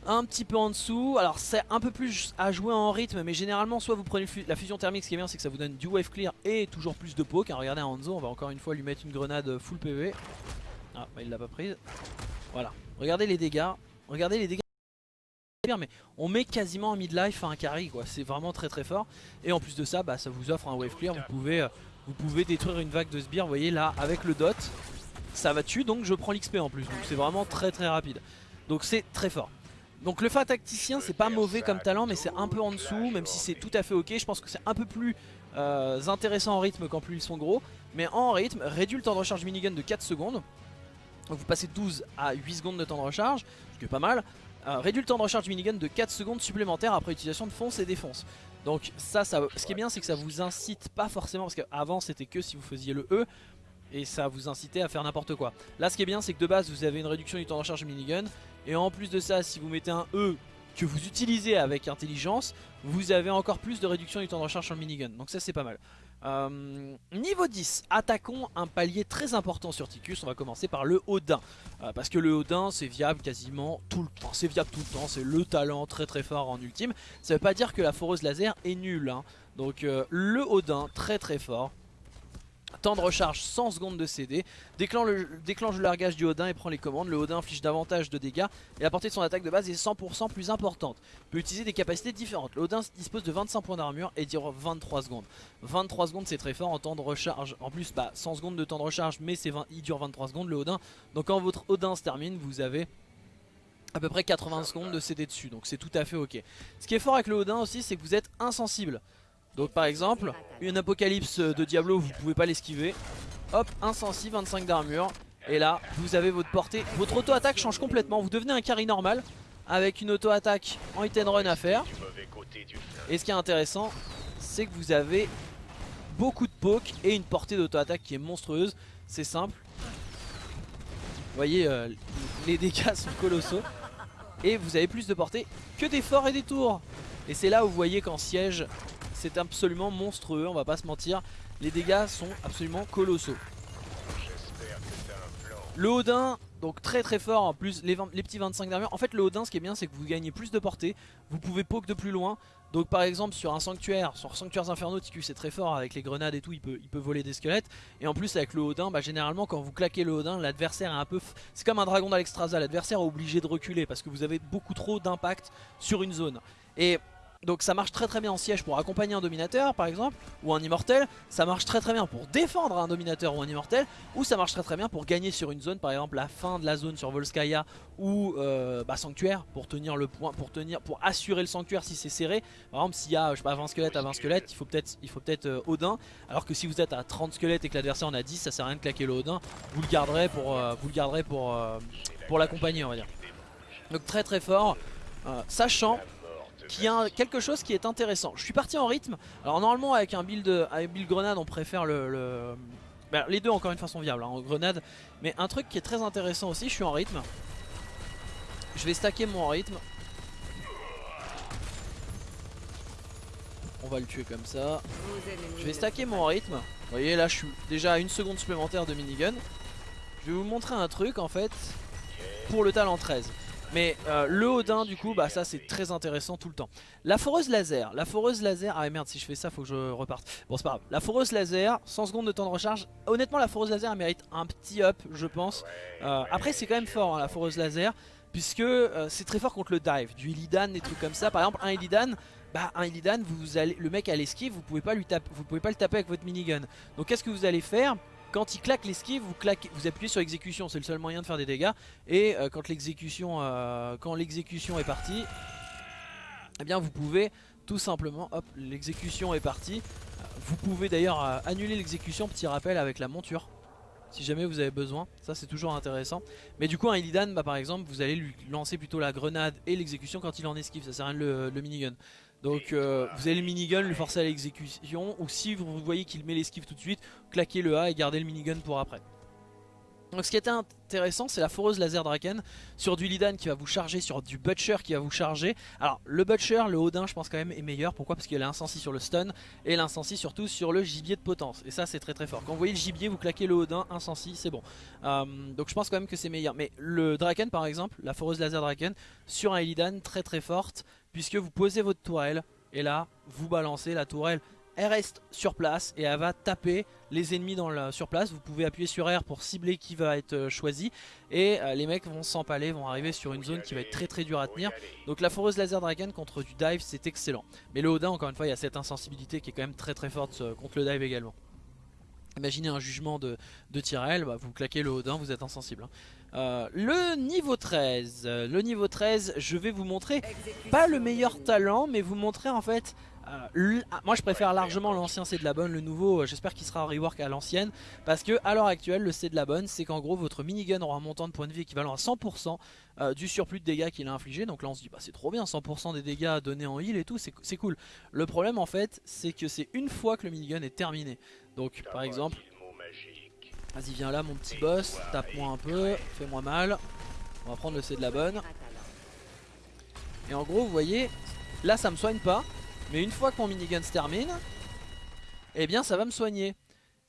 un petit peu en dessous. Alors c'est un peu plus à jouer en rythme, mais généralement soit vous prenez la fusion thermique, ce qui est bien c'est que ça vous donne du wave clear et toujours plus de poke. Hein, regardez Hanzo, on va encore une fois lui mettre une grenade full PV. Ah bah il l'a pas prise. Voilà, regardez les dégâts, regardez les dégâts. Mais on met quasiment un midlife à un carry quoi, c'est vraiment très très fort. Et en plus de ça, bah, ça vous offre un wave clear, vous pouvez, euh, détruire une vague de sbires, vous voyez là avec le dot, ça va tuer donc je prends l'XP en plus, donc c'est vraiment très très rapide. Donc c'est très fort. Donc le Fa tacticien c'est pas mauvais comme talent mais c'est un peu en dessous même si c'est tout à fait ok Je pense que c'est un peu plus euh, intéressant en rythme quand plus ils sont gros Mais en rythme réduit le temps de recharge minigun de 4 secondes Donc vous passez 12 à 8 secondes de temps de recharge Ce qui est pas mal euh, Réduit le temps de recharge minigun de 4 secondes supplémentaires après utilisation de fonce et défonce Donc ça, ça ce qui est bien c'est que ça vous incite pas forcément Parce qu'avant c'était que si vous faisiez le E et ça vous incitait à faire n'importe quoi. Là ce qui est bien c'est que de base vous avez une réduction du temps de recharge minigun et en plus de ça si vous mettez un E que vous utilisez avec intelligence vous avez encore plus de réduction du temps de recharge sur le minigun donc ça c'est pas mal. Euh, niveau 10, attaquons un palier très important sur Ticus, on va commencer par le Odin. Euh, Parce que le Odin c'est viable quasiment tout le temps, c'est viable tout le temps, c'est le talent très très fort en ultime. Ça veut pas dire que la foreuse laser est nulle, hein. donc euh, le Odin très très fort Temps de recharge 100 secondes de CD. Déclenche le, largage du Odin et prend les commandes. Le Odin inflige davantage de dégâts et la portée de son attaque de base est 100% plus importante. Peut utiliser des capacités différentes. Le Odin dispose de 25 points d'armure et dure 23 secondes. 23 secondes c'est très fort en temps de recharge. En plus bah, 100 secondes de temps de recharge mais 20, il dure 23 secondes le Odin. Donc quand votre Odin se termine vous avez à peu près 80 secondes de CD dessus. Donc c'est tout à fait ok. Ce qui est fort avec le Odin aussi c'est que vous êtes insensible. Donc par exemple, une apocalypse de Diablo, vous pouvez pas l'esquiver. Hop, insensible, 25 d'armure. Et là, vous avez votre portée. Votre auto-attaque change complètement. Vous devenez un carry normal avec une auto-attaque en hit and run à faire. Et ce qui est intéressant, c'est que vous avez beaucoup de poke et une portée d'auto-attaque qui est monstrueuse. C'est simple. Vous voyez, euh, les dégâts sont colossaux. Et vous avez plus de portée que des forts et des tours. Et c'est là où vous voyez qu'en siège, c'est absolument monstrueux, on va pas se mentir. Les dégâts sont absolument colossaux. Le Odin, donc très très fort en plus, les, petits 25 d'armure. En fait le Odin ce qui est bien c'est que vous gagnez plus de portée, vous pouvez poke de plus loin. Donc par exemple sur un sanctuaire, sur Sanctuaires Infernaux, Ticus est très fort avec les grenades et tout, il peut, il peut voler des squelettes. Et en plus avec le Odin, bah, généralement quand vous claquez le Odin, l'adversaire est un peu... C'est comme un dragon d'Alexstrasza, l'adversaire est obligé de reculer parce que vous avez beaucoup trop d'impact sur une zone. Et Donc ça marche très très bien en siège pour accompagner un dominateur par exemple ou un immortel, ça marche très très bien pour défendre un dominateur ou un immortel. Ou ça marche très très bien pour gagner sur une zone par exemple la fin de la zone sur Volskaya ou euh, bah, sanctuaire pour tenir le point pour tenir pour assurer le sanctuaire si c'est serré. Par exemple s'il y a je sais pas 20 squelettes à 20 squelettes, il faut peut-être il faut peut-être euh, Odin. Alors que si vous êtes à 30 squelettes et que l'adversaire en a 10, ça sert à rien de claquer le Odin, vous le garderez pour euh, vous le garderez pour pour l'accompagner on va dire. Donc très très fort. Sachant qui a quelque chose qui est intéressant. Je suis parti en rythme. Alors normalement avec un build, avec build grenade on préfère le... Bah, les deux encore une fois sont viables hein, en grenade. Mais un truc qui est très intéressant aussi, je suis en rythme. Je vais stacker mon rythme. On va le tuer comme ça. Je vais stacker mon rythme. Vous voyez là je suis déjà à une seconde supplémentaire de minigun. Je vais vous montrer un truc en fait pour le talent 13. Mais euh, le Odin du coup bah ça c'est très intéressant tout le temps. La foreuse laser, la foreuse laser, ah merde si je fais ça faut que je reparte. Bon c'est pas grave, la foreuse laser, 100 secondes de temps de recharge. Honnêtement la foreuse laser elle mérite un petit up je pense. Euh, Après c'est quand même fort hein, la foreuse laser Puisque euh, c'est très fort contre le dive Du Illidan, des trucs comme ça. Par exemple un Illidan bah un Illidan, vous allez, le mec à l'esquive, vous pouvez pas lui taper, vous pouvez pas le taper avec votre minigun. Donc qu'est-ce que vous allez faire? Quand il claque l'esquive, vous, appuyez sur exécution, c'est le seul moyen de faire des dégâts. Et euh, quand l'exécution euh, quand l'exécution est partie, eh bien vous pouvez tout simplement, hop, l'exécution est partie. Vous pouvez d'ailleurs euh, annuler l'exécution, petit rappel avec la monture. Si jamais vous avez besoin, ça c'est toujours intéressant. Mais du coup un Illidan, bah, par exemple, vous allez lui lancer plutôt la grenade et l'exécution quand il en esquive, ça sert à rien le minigun. Donc vous avez le minigun, le forcer à l'exécution ou si vous voyez qu'il met l'esquive tout de suite, claquez le A et gardez le minigun pour après. Donc ce qui était intéressant c'est la foreuse laser Draken sur du Lidan qui va vous charger, sur du Butcher qui va vous charger. Alors le Butcher, le Odin je pense quand même est meilleur, pourquoi? Parce qu'il a l'incensi sur le stun et l'incensi surtout sur le gibier de potence. Et ça c'est très très fort. Quand vous voyez le gibier vous claquez le Odin, incensi c'est bon. Euh, donc je pense quand même que c'est meilleur. Mais le Draken par exemple, la foreuse laser Draken sur un Illidan très très forte puisque vous posez votre tourelle et là vous balancez la tourelle elle reste sur place et elle va taper les ennemis sur place. Vous pouvez appuyer sur R pour cibler qui va être euh, choisi. Et euh, les mecs vont s'empaler, vont arriver sur une zone qui va être très très dure à tenir. Donc la foreuse laser dragon contre du dive c'est excellent. Mais le Odin encore une fois il y a cette insensibilité qui est quand même très très forte euh, contre le dive également. Imaginez un jugement de, de Tyrell, bah, vous claquez le Odin, vous êtes insensible. Hein. Le niveau 13, le niveau 13, je vais vous montrer pas le meilleur talent, mais vous montrer en fait euh, ah, moi je préfère largement l'ancien c'est de la bonne, le nouveau euh, j'espère qu'il sera rework à l'ancienne Parce que à l'heure actuelle le c'est de la bonne c'est qu'en gros votre minigun aura un montant de points de vie équivalent à 100% du surplus de dégâts qu'il a infligé Donc là on se dit bah c'est trop bien 100% des dégâts donnés en heal et tout c'est cool Le problème en fait c'est que c'est une fois que le minigun est terminé Donc par exemple Vas-y viens là mon petit boss, tape-moi un peu, fais-moi mal. On va prendre le C de la bonne. Et en gros vous voyez, là ça me soigne pas. Mais une fois que mon minigun se termine, eh bien ça va me soigner.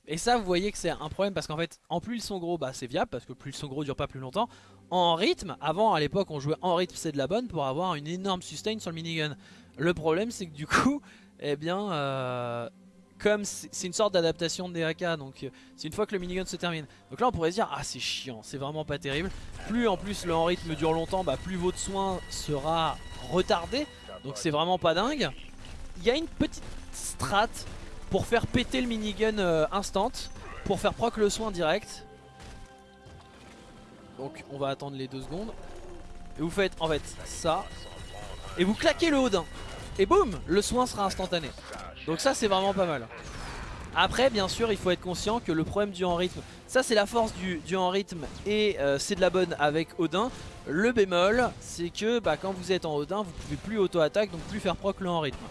Et ça vous voyez que c'est un problème parce qu'en fait en plus ils sont gros bah c'est viable parce que plus ils sont gros dure pas plus longtemps. En rythme, avant à l'époque on jouait en rythme c'est de la bonne pour avoir une énorme sustain sur le minigun. Le problème c'est que du coup, eh bien euh, comme c'est une sorte d'adaptation de DAK donc euh, c'est une fois que le minigun se termine donc là on pourrait se dire ah c'est chiant c'est vraiment pas terrible plus en plus le en rythme dure longtemps bah plus votre soin sera retardé donc c'est vraiment pas dingue il y a une petite strat pour faire péter le minigun euh, instant pour faire proc le soin direct donc on va attendre les deux secondes et vous faites en fait ça et vous claquez le Odin et boum le soin sera instantané donc ça c'est vraiment pas mal. Après bien sûr il faut être conscient que le problème du en rythme, ça c'est la force du, du en rythme et euh, c'est de la bonne avec Odin. Le bémol c'est que bah, quand vous êtes en Odin vous pouvez plus auto-attaque donc plus faire proc le en rythme.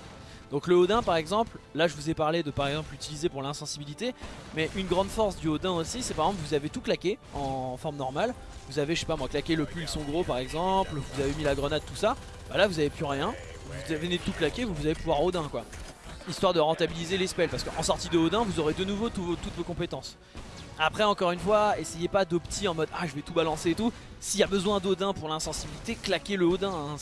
Donc le Odin par exemple, là je vous ai parlé de par exemple l'utiliser pour l'insensibilité Mais une grande force du Odin aussi c'est par exemple vous avez tout claqué en forme normale. Vous avez je sais pas moi claqué le son gros par exemple, vous avez mis la grenade tout ça. Bah là vous avez plus rien, vous venez de tout claquer, vous, allez pouvoir Odin quoi. Histoire de rentabiliser les spells parce qu'en sortie de Odin vous aurez de nouveau toutes vos compétences. Après encore une fois essayez pas d'opti en mode ah je vais tout balancer et tout. S'il y a besoin d'Odin pour l'insensibilité claquez le Odin hein.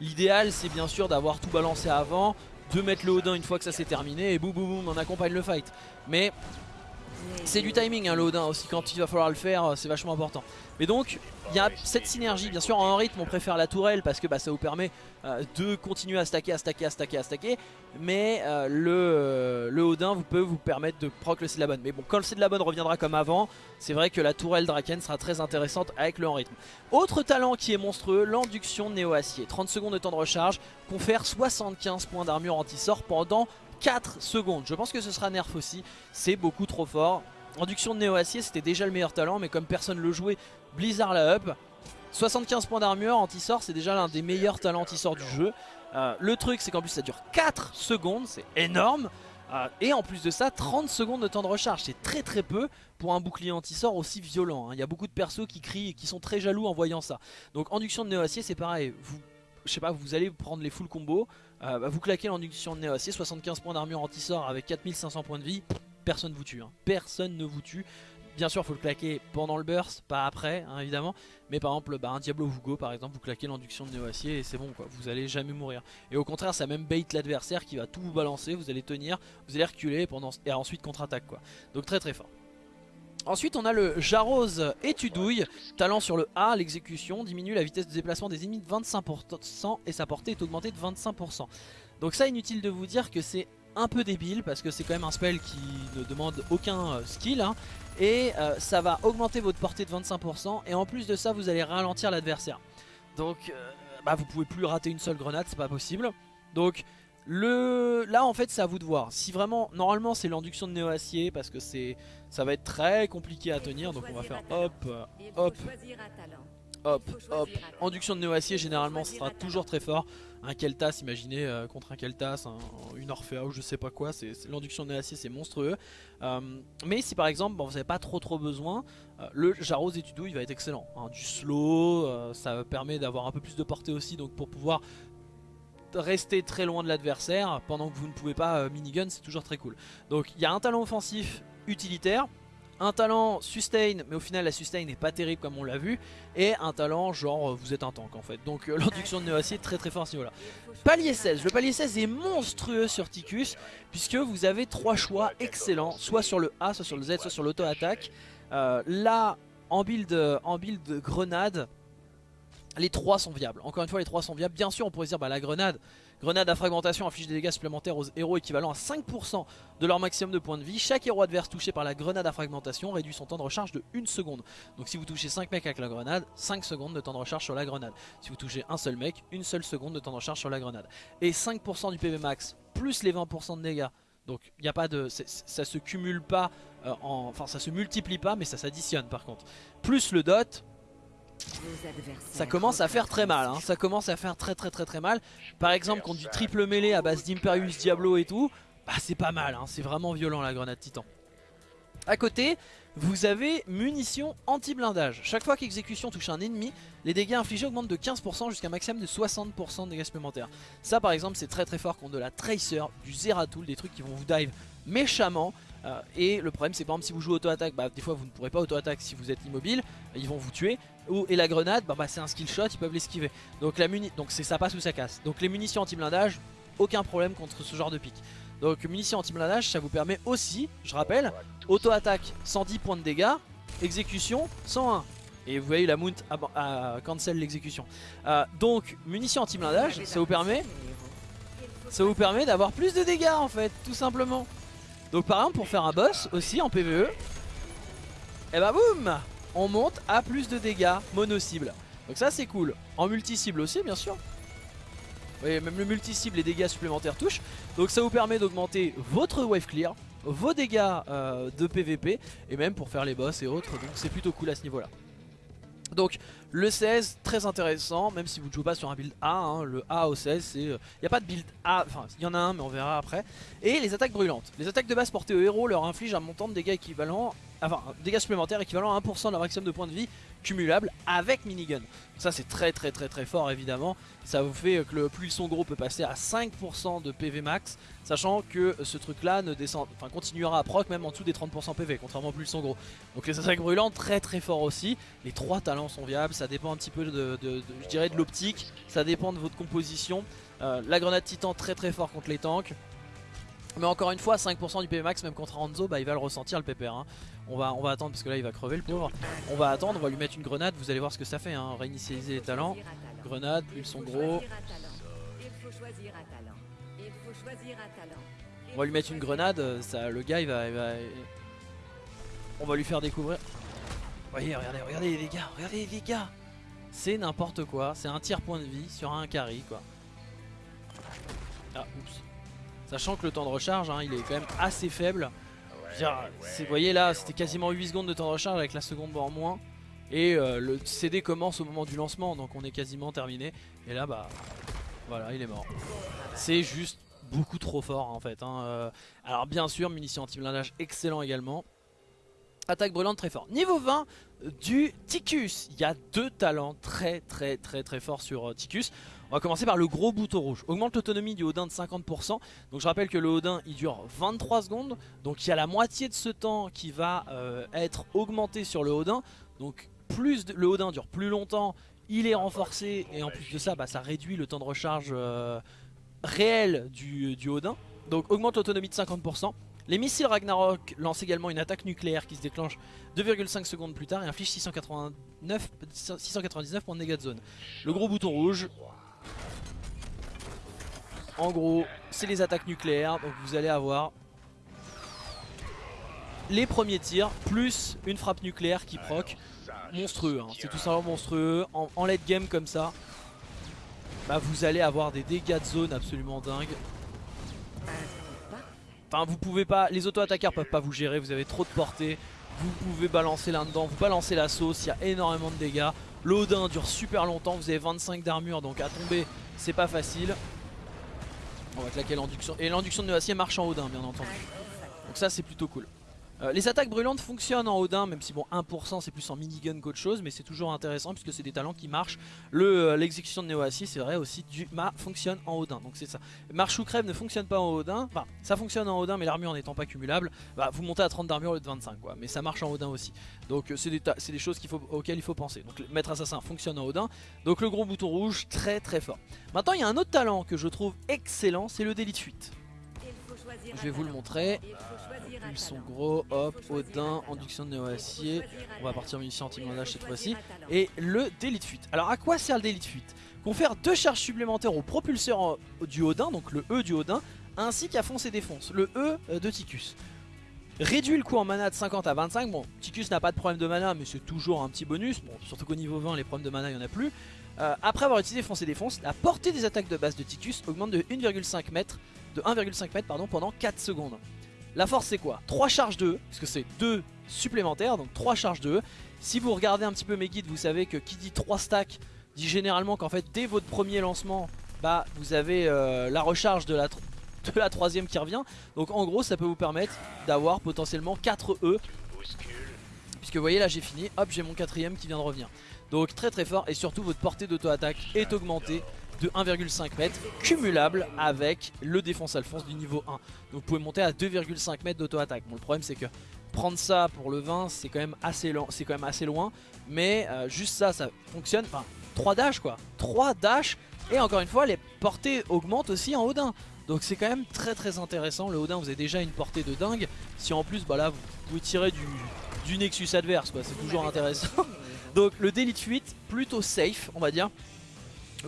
l'idéal c'est bien sûr d'avoir tout balancé avant de mettre le Odin une fois que ça s'est terminé et boum boum boum on accompagne le fight. Mais C'est du timing hein, le Odin aussi, quand il va falloir le faire, c'est vachement important. Mais donc, il y a cette synergie, bien sûr en rythme on préfère la tourelle parce que bah, ça vous permet euh, de continuer à stacker, à stacker, à stacker, à stacker. Mais euh, le, euh, Odin vous peut vous permettre de proc le bonne Mais bon, quand le de bonne reviendra comme avant, c'est vrai que la tourelle Draken sera très intéressante avec le en rythme. Autre talent qui est monstrueux, l'induction néo-acier. 30 secondes de temps de recharge, confère 75 points d'armure anti-sort pendant 4 secondes. Je pense que ce sera nerf aussi, c'est beaucoup trop fort. Induction de néo-acier c'était déjà le meilleur talent mais comme personne le jouait, Blizzard la up. 75 points d'armure anti-sort c'est déjà l'un des meilleurs talents anti-sort du jeu. Euh, le truc c'est qu'en plus ça dure 4 secondes, c'est énorme. Euh, et en plus de ça 30 secondes de temps de recharge, c'est très très peu pour un bouclier anti-sort aussi violent. Hein. Il y a beaucoup de persos qui crient et qui sont très jaloux en voyant ça. Donc induction de néo-acier c'est pareil, je sais pas, vous allez prendre les full combos, euh, bah, vous claquez l'induction de néo-acier, 75 points d'armure anti-sort avec 4500 points de vie, personne vous tue. Hein. Personne ne vous tue. Bien sûr, faut le claquer pendant le burst, pas après, hein, évidemment. Mais par exemple, bah, un Diablo Vugo, par exemple, vous claquez l'induction de néo-acier et c'est bon, quoi. Vous allez jamais mourir. Et au contraire, ça même bait l'adversaire qui va tout vous balancer. Vous allez tenir, vous allez reculer pendant... et ensuite contre-attaque, quoi. Donc très très fort. Ensuite on a le Jarose Étudouille, talent sur le A, l'exécution, diminue la vitesse de déplacement des ennemis de 25% et sa portée est augmentée de 25%. Donc ça inutile de vous dire que c'est un peu débile parce que c'est quand même un spell qui ne demande aucun euh, skill hein. et euh, ça va augmenter votre portée de 25% et en plus de ça vous allez ralentir l'adversaire donc euh, bah, vous pouvez plus rater une seule grenade c'est pas possible donc le... là en fait c'est à vous de voir si vraiment normalement c'est l'induction de néo acier parce que c'est ça va être très compliqué à tenir donc on va faire hop hop hop, hop. Induction de néo-acier, généralement, ce sera toujours très fort. Un Keltas, imaginez, euh, contre un Keltas, une Orphea ou je sais pas quoi, l'induction de néo-acier, c'est monstrueux. Euh, mais si par exemple, bon, vous n'avez pas trop trop besoin, euh, le Jaros et Tudou, il va être excellent. Hein. du slow, ça permet d'avoir un peu plus de portée aussi, donc pour pouvoir rester très loin de l'adversaire pendant que vous ne pouvez pas minigun, c'est toujours très cool. Donc il y a un talent offensif utilitaire, un talent sustain, mais au final la sustain n'est pas terrible comme on l'a vu. Et un talent genre euh, vous êtes un tank en fait. Donc euh, l'induction de Néo-Acier très très fort à ce niveau là. Palier 16, le palier 16 est monstrueux sur Ticus. Puisque vous avez trois choix excellents. Soit sur le A, soit sur le Z, soit sur l'auto-attaque. Euh, là, en build, en build grenade, les trois sont viables. Encore une fois les trois sont viables. Bien sûr on pourrait dire bah la grenade Grenade à fragmentation inflige des dégâts supplémentaires aux héros équivalents à 5% de leur maximum de points de vie. Chaque héros adverse touché par la grenade à fragmentation réduit son temps de recharge de 1 seconde. Donc si vous touchez 5 mecs avec la grenade, 5 secondes de temps de recharge sur la grenade. Si vous touchez un seul mec, une seule seconde de temps de recharge sur la grenade. Et 5% du PV max plus les 20% de dégâts. Donc il a pas de, ça se cumule pas, euh, enfin ça se multiplie pas mais ça s'additionne par contre. Plus le dot, ça commence à faire très mal, hein. ça commence à faire très très très très mal. Par exemple contre du triple mêlé à base d'Imperius Diablo et tout, bah c'est pas mal, hein. c'est vraiment violent la grenade titan. À côté, vous avez munitions anti-blindage. Chaque fois qu'exécution touche un ennemi, les dégâts infligés augmentent de 15% jusqu'à un maximum de 60% de dégâts supplémentaires. Ça par exemple c'est très très fort contre de la Tracer, du Zeratul, des trucs qui vont vous dive méchamment. Euh, et le problème c'est par exemple si vous jouez auto-attaque, bah, des fois vous ne pourrez pas auto-attaque si vous êtes immobile, ils vont vous tuer. Ou, et la grenade, bah, bah, c'est un skill shot, ils peuvent l'esquiver. Donc la donc ça passe ou ça casse. Donc les munitions anti-blindage, aucun problème contre ce genre de pic. Donc munitions anti-blindage, ça vous permet aussi, je rappelle, auto-attaque 110 points de dégâts, exécution 101. Et vous voyez la mount à, cancel l'exécution. Euh, donc munitions anti-blindage, ça vous permet ça vous permet d'avoir plus de dégâts en fait, tout simplement. Donc par exemple pour faire un boss aussi en PvE, et eh bah boum On monte à plus de dégâts mono-cible. Donc ça c'est cool. En multi-cible aussi bien sûr. Vous voyez même le multi-cible les dégâts supplémentaires touchent. Donc ça vous permet d'augmenter votre wave clear, vos dégâts euh, de PvP et même pour faire les boss et autres. Donc c'est plutôt cool à ce niveau là. Donc le 16 très intéressant même si vous ne jouez pas sur un build A, hein, le A au 16 c'est... Il euh, n'y a pas de build A, enfin il y en a un mais on verra après. Et les attaques brûlantes. Les attaques de base portées au héros leur infligent un montant de dégâts équivalent enfin dégâts supplémentaires équivalent à 1% de leur maximum de points de vie cumulable avec minigun. Ça c'est très très très très fort évidemment. Ça vous fait que le plus son gros peut passer à 5% de PV max, sachant que ce truc là ne descend, enfin continuera à proc même en dessous des 30% PV, contrairement au plus son gros. Donc les attaques brûlantes très très fort aussi. Les trois talents sont viables, ça dépend un petit peu de, je dirais de l'optique, ça dépend de votre composition. Euh, la grenade titan très très fort contre les tanks. Mais encore une fois 5% du PV max même contre Hanzo bah il va le ressentir le PPR hein. On, va, on va attendre parce que là il va crever le pauvre On va attendre, on va lui mettre une grenade, vous allez voir ce que ça fait hein. Réinitialiser les talents Grenade, ils sont gros On va lui mettre une grenade, ça, le gars il va. On va lui faire découvrir Voyez regardez, regardez les dégâts, regardez les dégâts C'est n'importe quoi, c'est un tiers point de vie sur un carry quoi Ah oups Sachant que le temps de recharge, hein, il est quand même assez faible. Vous voyez là, c'était quasiment 8 secondes de temps de recharge avec la seconde en moins. Et euh, le CD commence au moment du lancement, donc on est quasiment terminé. Et là, bah, voilà, il est mort. C'est juste beaucoup trop fort en fait. Hein. Euh, alors bien sûr, munitions anti-blindage excellent également. Attaque brûlante très fort. Niveau 20 du Ticus. Il y a deux talents très très très très forts sur euh, Ticus. On va commencer par le gros bouton rouge. Augmente l'autonomie du Odin de 50%. Donc je rappelle que le Odin il dure 23 secondes. Donc il y a la moitié de ce temps qui va euh, être augmenté sur le Odin. Donc plus le Odin dure plus longtemps, il est renforcé et en plus de ça bah, ça réduit le temps de recharge euh, réel du, Odin. Donc augmente l'autonomie de 50%. Les missiles Ragnarok lancent également une attaque nucléaire qui se déclenche 2,5 secondes plus tard et inflige 689, 699 points de dégâts de zone. Le gros bouton rouge, en gros, c'est les attaques nucléaires. Donc vous allez avoir les premiers tirs plus une frappe nucléaire qui proc. Monstrueux, hein. c'est tout simplement monstrueux. En, late game comme ça, bah, vous allez avoir des dégâts de zone absolument dingues. Enfin vous pouvez pas, les auto-attaqueurs peuvent pas vous gérer, vous avez trop de portée. Vous pouvez balancer là-dedans, vous balancez la sauce, il y a énormément de dégâts. L'Odin dure super longtemps, vous avez 25 d'armure donc à tomber c'est pas facile. On va claquer l'induction. Et l'induction de acier marche en Odin, bien entendu. Donc ça, c'est plutôt cool. Euh, les attaques brûlantes fonctionnent en Odin, même si bon 1% c'est plus en minigun qu'autre chose, mais c'est toujours intéressant puisque c'est des talents qui marchent. Euh, l'exécution de Neo c'est vrai aussi, du Ma fonctionne en Odin, donc c'est ça. Marche ou crève ne fonctionne pas en Odin, enfin ça fonctionne en Odin mais l'armure n'étant pas cumulable, bah, vous montez à 30 d'armure au lieu de 25 quoi, mais ça marche en Odin aussi. Donc euh, c'est des, choses auxquelles il faut penser. Donc maître assassin fonctionne en Odin, donc le gros bouton rouge très très fort. Maintenant il y a un autre talent que je trouve excellent, c'est le délit de fuite. Je vais vous le montrer. Ils sont gros, hop, Odin, induction de néo-acier. On va partir munitions anti-blindage cette fois-ci. Et le délit de fuite. Alors à quoi sert le délit de fuite? Confère deux charges supplémentaires au propulseur du Odin, donc le E du Odin, ainsi qu'à fonce et défonce, le E euh, de Ticus. Réduit le coût en mana de 50 à 25. Bon, Ticus n'a pas de problème de mana, mais c'est toujours un petit bonus. Bon, surtout qu'au niveau 20, les problèmes de mana, il n'y en a plus. Euh, après avoir utilisé fonce et défonce, la portée des attaques de base de Ticus augmente de 1,5 mètres de 1,5 mètres pardon, pendant 4 secondes. La force c'est quoi? 3 charges de E, parce que c'est 2 supplémentaires, donc 3 charges de E. Si vous regardez un petit peu mes guides, vous savez que qui dit 3 stacks dit généralement qu'en fait dès votre premier lancement, bah vous avez euh, la recharge de la, de la troisième qui revient. Donc en gros ça peut vous permettre d'avoir potentiellement 4 E. Puisque vous voyez là j'ai fini, hop j'ai mon quatrième qui vient de revenir. Donc très très fort et surtout votre portée d'auto-attaque est augmentée de 1,5 m cumulable avec le défense alphonse du niveau 1. Donc vous pouvez monter à 2,5 m d'auto-attaque. Bon le problème c'est que prendre ça pour le 20 c'est quand même assez c'est quand même assez loin. Mais euh, juste ça ça fonctionne. Enfin 3 dash quoi. 3 dash. Et encore une fois les portées augmentent aussi en Odin donc c'est quand même très très intéressant. Le Odin vous avez déjà une portée de dingue. Si en plus bah là vous pouvez tirer du, Nexus adverse quoi. C'est toujours intéressant. Donc le délit de fuite plutôt safe on va dire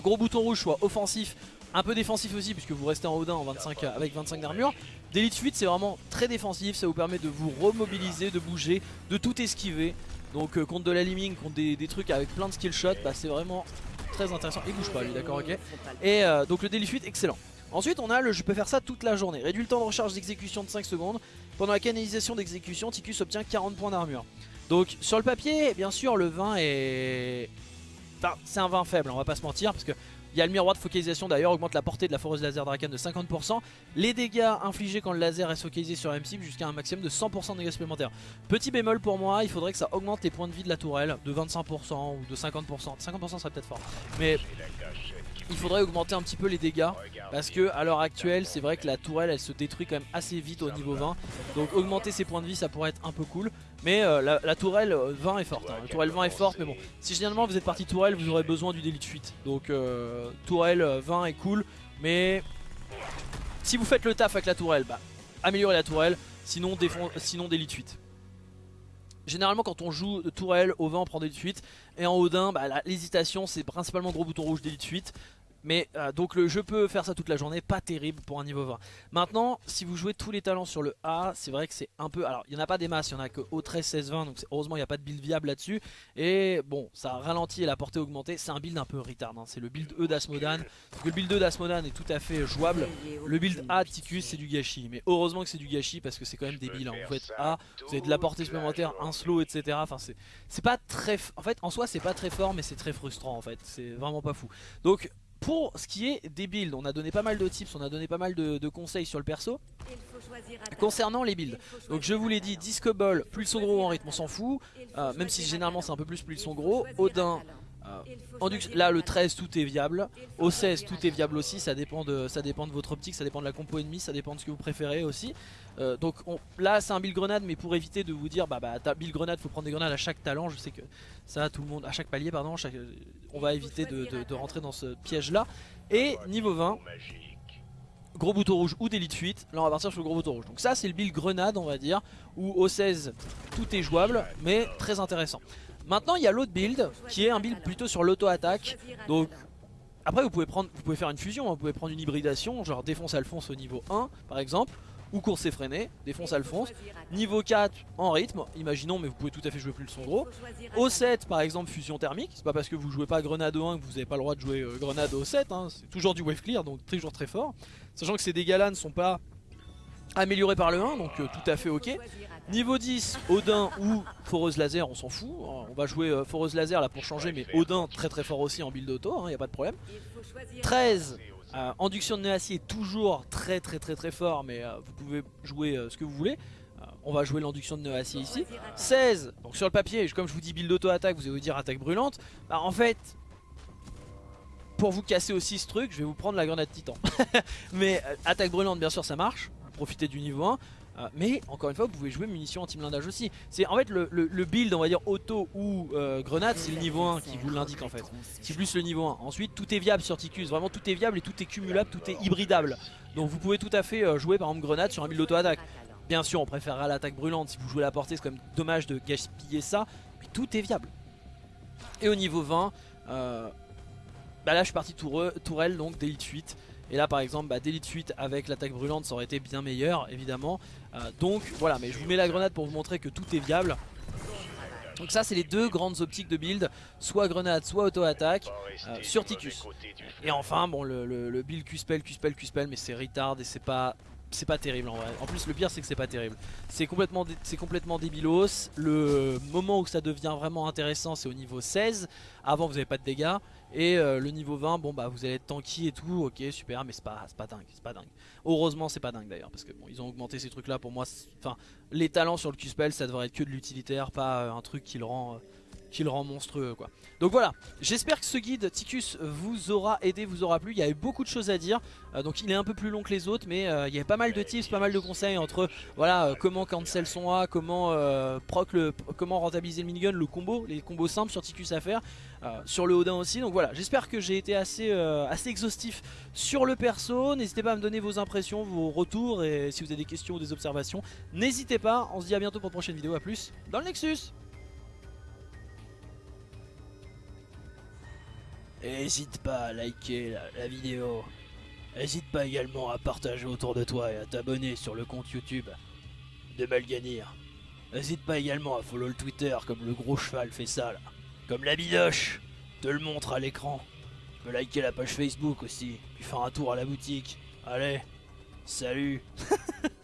gros bouton rouge soit offensif, un peu défensif aussi puisque vous restez en Odin en 25, avec 25 d'armure. D'élite fuite c'est vraiment très défensif, ça vous permet de vous remobiliser, de bouger, de tout esquiver. Donc euh, contre de la liming, contre des, trucs avec plein de skill shots, bah, c'est vraiment très intéressant. Il bouge pas lui, d'accord, ok. Et euh, donc le délit fuite, excellent. Ensuite on a le je peux faire ça toute la journée. Réduit le temps de recharge d'exécution de 5 secondes. Pendant la canalisation d'exécution, Ticus obtient 40 points d'armure. Donc sur le papier, bien sûr, le 20 est c'est un 20 faible, on va pas se mentir, parce que il y a le miroir de focalisation d'ailleurs, augmente la portée de la foreuse laser Draken de 50%. Les dégâts infligés quand le laser est focalisé sur M-Cible jusqu'à un maximum de 100% de dégâts supplémentaires. Petit bémol pour moi, il faudrait que ça augmente les points de vie de la tourelle de 25% ou de 50%. 50% serait peut-être fort. Mais il faudrait augmenter un petit peu les dégâts. Parce que à l'heure actuelle c'est vrai que la tourelle elle se détruit quand même assez vite au niveau 20 donc augmenter ses points de vie ça pourrait être un peu cool. Mais euh, la, tourelle 20 euh, est forte hein. la tourelle 20 est forte mais bon. Si généralement vous êtes parti tourelle vous aurez besoin du délit de fuite. Donc euh, tourelle 20 est cool mais si vous faites le taf avec la tourelle bah améliorer la tourelle, sinon, sinon d'élite 8. Généralement quand on joue de tourelle, au vent on prend d'élite 8 et en Odin bah, l'hésitation c'est principalement gros bouton rouge d'élite 8 mais euh, donc le, je peux faire ça toute la journée, pas terrible pour un niveau 20. Maintenant, si vous jouez tous les talents sur le A, c'est vrai que c'est un peu... Alors, il n'y en a pas des masses, il n'y en a que au 13, 16, 20, donc heureusement il n'y a pas de build viable là-dessus. Et bon, ça ralentit et la portée augmentée, c'est un build un peu retard, hein. c'est le build E d'Asmodan. Le build E d'Asmodan est tout à fait jouable. Le build A de Ticus, c'est du gâchis. Mais heureusement que c'est du gâchis parce que c'est quand même débile. Hein. Vous faites A, vous avez de la portée supplémentaire, un slow, etc. Enfin, c'est pas très... En fait, en soi, c'est pas très fort, mais c'est très frustrant en fait. C'est vraiment pas fou. Donc, pour ce qui est des builds, on a donné pas mal de tips, on a donné pas mal de, conseils sur le perso. Concernant les builds, donc je vous l'ai dit, Disco Ball, plus ils sont gros en rythme, on s'en fout. Euh, même si généralement c'est un peu plus, plus ils sont gros. Odin, euh, là le 13 tout est viable, au 16 tout est viable aussi, ça dépend, de, ça dépend de votre optique, ça dépend de la compo ennemie, ça dépend de ce que vous préférez aussi. Euh, donc là c'est un build grenade mais pour éviter de vous dire bah bah build grenade faut prendre des grenades à chaque talent, je sais que ça tout le monde, à chaque palier pardon, on va éviter de, rentrer dans ce piège là. Et niveau 20, gros bouton rouge ou d'élite fuite, là on va partir sur le gros bouton rouge. Donc ça c'est le build grenade on va dire, où au 16 tout est jouable mais très intéressant. Maintenant il y a l'autre build qui est un build plutôt sur l'auto-attaque. Donc après vous pouvez, prendre, vous pouvez faire une fusion, hein. vous pouvez prendre une hybridation, genre défonce Alphonse au niveau 1 par exemple. Ou course effrénée, défonce Alphonse. Niveau 4 en rythme, imaginons mais vous pouvez tout à fait jouer plus le son gros. Au 7 par exemple fusion thermique, c'est pas parce que vous jouez pas grenade au 1 que vous n'avez pas le droit de jouer euh, grenade au 7, hein. c'est toujours du wave clear donc toujours très fort. Sachant que ces dégâts là ne sont pas améliorés par le 1 donc euh, tout à fait ok. Niveau 10, Odin ou Foreuse Laser, on s'en fout. Hein. On va jouer euh, Foreuse Laser là pour changer, mais Odin très très fort aussi en build auto, il hein, n'y a pas de problème. 13, euh, Induction de nœud acier toujours très très très très fort, mais euh, vous pouvez jouer ce que vous voulez. on va jouer l'induction de nœud acier ici. 16, donc sur le papier, comme je vous dis build auto attaque, vous allez vous dire attaque brûlante. Bah, en fait, pour vous casser aussi ce truc, je vais vous prendre la grenade titan. mais attaque brûlante bien sûr ça marche, profitez du niveau 1. Euh, mais encore une fois vous pouvez jouer munitions anti-blindage aussi. C'est en fait le, build on va dire auto ou euh, grenade c'est le niveau 1 qui vous l'indique en fait. C'est plus le niveau 1 Ensuite tout est viable sur Ticus Vraiment tout est viable et tout est cumulable, tout est hybridable. Donc vous pouvez tout à fait euh, jouer par exemple grenade sur un build auto-attaque. Bien sûr on préférera l'attaque brûlante. Si vous jouez la portée c'est quand même dommage de gaspiller ça. Mais tout est viable. Et au niveau 20 bah là je suis parti tourelle donc d'élite 8 et là par exemple bah, d'élite 8 avec l'attaque brûlante ça aurait été bien meilleur évidemment. Euh, Donc voilà mais je vous mets la grenade pour vous montrer que tout est viable. Donc ça c'est les deux grandes optiques de build Soit grenade soit auto-attaque euh, Sur Ticus Et enfin bon le, le, build Q-spell, Q-spell, Q-spell Mais c'est retard et c'est pas c'est pas terrible en vrai. En plus le pire c'est que c'est pas terrible. C'est complètement, débilos. Le moment où ça devient vraiment intéressant c'est au niveau 16. Avant vous avez pas de dégâts. Et euh, le niveau 20 bon bah vous allez être tanky et tout. Ok super mais c'est pas, pas dingue. C'est pas dingue. Heureusement c'est pas dingue d'ailleurs. Parce que bon ils ont augmenté ces trucs là pour moi. Enfin les talents sur le Q-spell ça devrait être que de l'utilitaire. Pas euh, un truc qui le rend... Euh, qui le rend monstrueux quoi. Donc voilà, j'espère que ce guide Ticus vous aura aidé, vous aura plu. Il y a eu beaucoup de choses à dire, euh, donc il est un peu plus long que les autres, mais euh, il y a pas mal de tips, pas mal de conseils entre voilà euh, comment cancel son A, comment proc le, comment rentabiliser le minigun, le combo, les combos simples sur Ticus à faire, sur le Odin aussi. Donc voilà, j'espère que j'ai été assez, assez exhaustif sur le perso. N'hésitez pas à me donner vos impressions, vos retours et si vous avez des questions ou des observations, n'hésitez pas. On se dit à bientôt pour une prochaine vidéo, à plus dans le Nexus N'hésite pas à liker la, vidéo. N'hésite pas également à partager autour de toi et à t'abonner sur le compte YouTube de Malganir. N'hésite pas également à follow le Twitter comme le gros cheval fait ça là. Comme la bidoche, te le montre à l'écran. Tu peux liker la page Facebook aussi, puis faire un tour à la boutique. Allez, salut